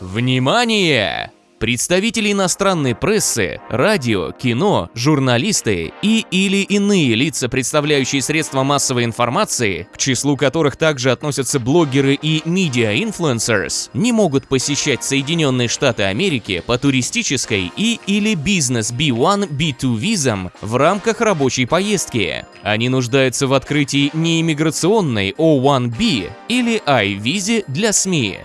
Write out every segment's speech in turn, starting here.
Внимание! Представители иностранной прессы, радио, кино, журналисты и или иные лица, представляющие средства массовой информации, к числу которых также относятся блогеры и media influencers, не могут посещать Соединенные Штаты Америки по туристической и или бизнес B1, B2 визам в рамках рабочей поездки. Они нуждаются в открытии неиммиграционной O1B или I-визе для СМИ.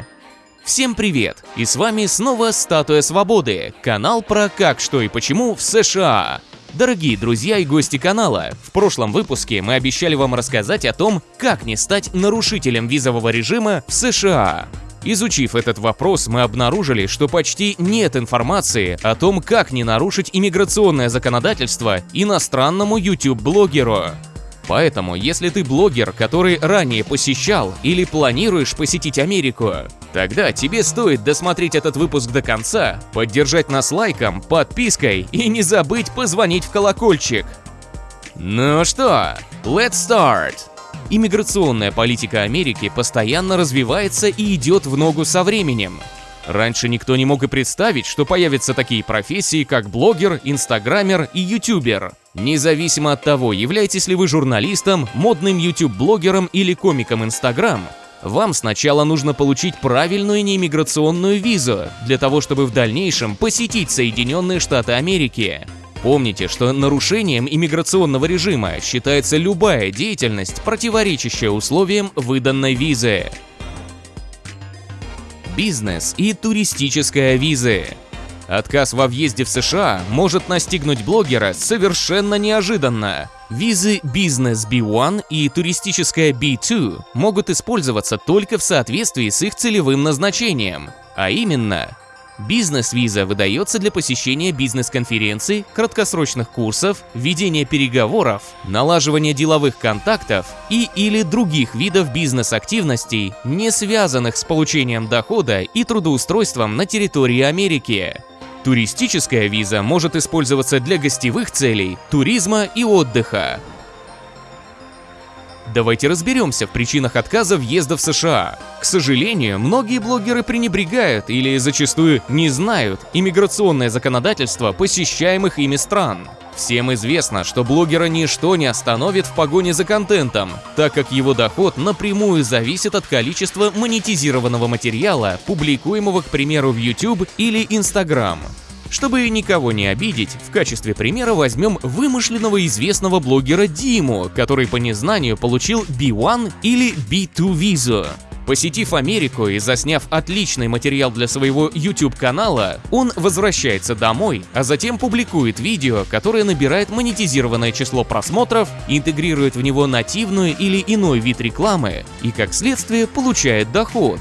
Всем привет! И с вами снова Статуя Свободы, канал про как, что и почему в США. Дорогие друзья и гости канала, в прошлом выпуске мы обещали вам рассказать о том, как не стать нарушителем визового режима в США. Изучив этот вопрос, мы обнаружили, что почти нет информации о том, как не нарушить иммиграционное законодательство иностранному YouTube-блогеру. Поэтому, если ты блогер, который ранее посещал или планируешь посетить Америку, тогда тебе стоит досмотреть этот выпуск до конца, поддержать нас лайком, подпиской и не забыть позвонить в колокольчик. Ну что, let's start! Иммиграционная политика Америки постоянно развивается и идет в ногу со временем. Раньше никто не мог и представить, что появятся такие профессии, как блогер, инстаграмер и ютубер. Независимо от того, являетесь ли вы журналистом, модным YouTube-блогером или комиком Instagram, вам сначала нужно получить правильную неиммиграционную визу для того, чтобы в дальнейшем посетить Соединенные Штаты Америки. Помните, что нарушением иммиграционного режима считается любая деятельность, противоречащая условиям выданной визы. Бизнес и туристическая визы. Отказ во въезде в США может настигнуть блогера совершенно неожиданно. Визы Business B1 и туристическая B2 могут использоваться только в соответствии с их целевым назначением, а именно Бизнес-виза выдается для посещения бизнес-конференций, краткосрочных курсов, ведения переговоров, налаживания деловых контактов и или других видов бизнес-активностей, не связанных с получением дохода и трудоустройством на территории Америки. Туристическая виза может использоваться для гостевых целей, туризма и отдыха. Давайте разберемся в причинах отказа въезда в США. К сожалению, многие блогеры пренебрегают или зачастую не знают иммиграционное законодательство посещаемых ими стран. Всем известно, что блогера ничто не остановит в погоне за контентом, так как его доход напрямую зависит от количества монетизированного материала, публикуемого, к примеру, в YouTube или Instagram. Чтобы никого не обидеть, в качестве примера возьмем вымышленного известного блогера Диму, который по незнанию получил B1 или B2 визу. Посетив Америку и засняв отличный материал для своего YouTube-канала, он возвращается домой, а затем публикует видео, которое набирает монетизированное число просмотров, интегрирует в него нативную или иной вид рекламы и, как следствие, получает доход.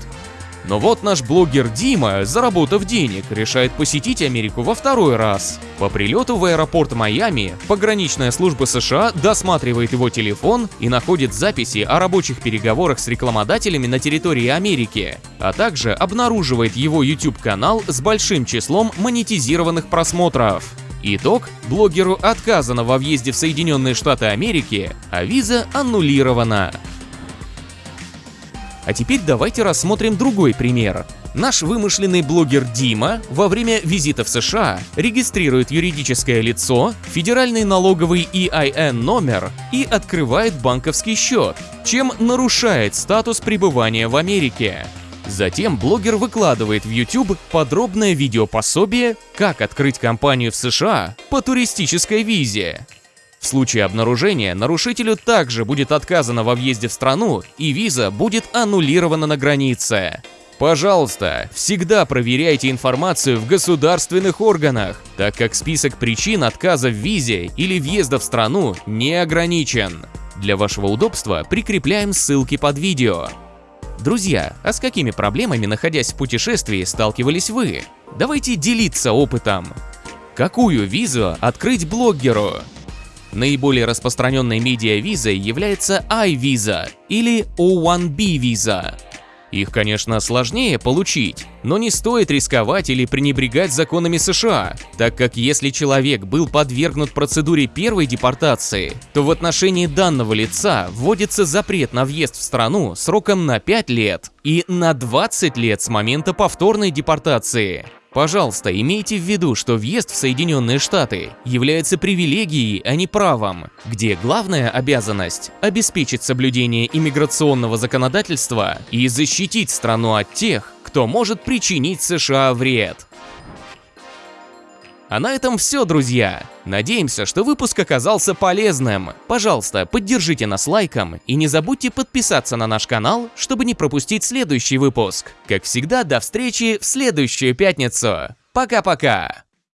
Но вот наш блогер Дима, заработав денег, решает посетить Америку во второй раз. По прилету в аэропорт Майами, пограничная служба США досматривает его телефон и находит записи о рабочих переговорах с рекламодателями на территории Америки, а также обнаруживает его YouTube-канал с большим числом монетизированных просмотров. Итог – блогеру отказано во въезде в Соединенные Штаты Америки, а виза аннулирована. А теперь давайте рассмотрим другой пример. Наш вымышленный блогер Дима во время визита в США регистрирует юридическое лицо, федеральный налоговый EIN номер и открывает банковский счет, чем нарушает статус пребывания в Америке. Затем блогер выкладывает в YouTube подробное видеопособие «Как открыть компанию в США по туристической визе», в случае обнаружения нарушителю также будет отказано во въезде в страну и виза будет аннулирована на границе. Пожалуйста, всегда проверяйте информацию в государственных органах, так как список причин отказа в визе или въезда в страну не ограничен. Для вашего удобства прикрепляем ссылки под видео. Друзья, а с какими проблемами, находясь в путешествии, сталкивались вы? Давайте делиться опытом. Какую визу открыть блогеру? Наиболее распространенной медиа-визой является iVisa или O1B виза. Их, конечно, сложнее получить, но не стоит рисковать или пренебрегать законами США, так как если человек был подвергнут процедуре первой депортации, то в отношении данного лица вводится запрет на въезд в страну сроком на 5 лет и на 20 лет с момента повторной депортации. Пожалуйста, имейте в виду, что въезд в Соединенные Штаты является привилегией, а не правом, где главная обязанность – обеспечить соблюдение иммиграционного законодательства и защитить страну от тех, кто может причинить США вред. А на этом все, друзья. Надеемся, что выпуск оказался полезным. Пожалуйста, поддержите нас лайком и не забудьте подписаться на наш канал, чтобы не пропустить следующий выпуск. Как всегда, до встречи в следующую пятницу. Пока-пока!